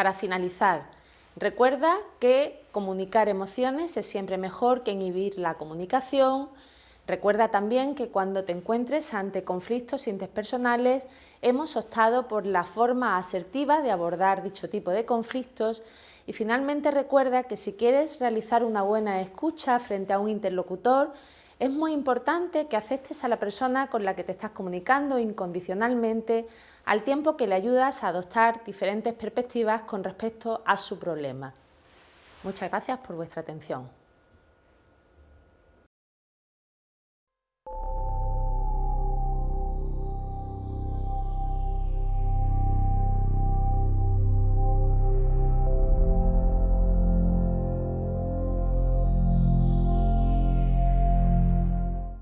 Para finalizar, recuerda que comunicar emociones es siempre mejor que inhibir la comunicación. Recuerda también que cuando te encuentres ante conflictos interpersonales hemos optado por la forma asertiva de abordar dicho tipo de conflictos y finalmente recuerda que si quieres realizar una buena escucha frente a un interlocutor es muy importante que aceptes a la persona con la que te estás comunicando incondicionalmente al tiempo que le ayudas a adoptar diferentes perspectivas con respecto a su problema. Muchas gracias por vuestra atención.